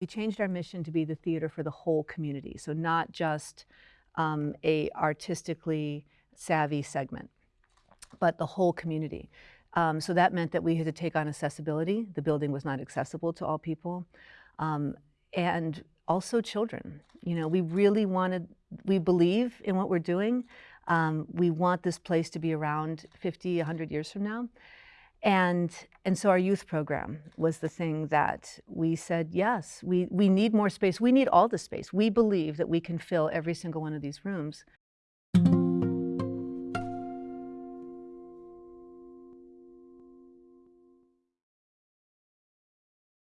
We changed our mission to be the theater for the whole community, so not just um, a artistically savvy segment, but the whole community. Um, so that meant that we had to take on accessibility. The building was not accessible to all people. Um, and also children. You know, we really wanted, we believe in what we're doing. Um, we want this place to be around 50, 100 years from now. And, and so our youth program was the thing that we said, yes, we, we need more space. We need all the space. We believe that we can fill every single one of these rooms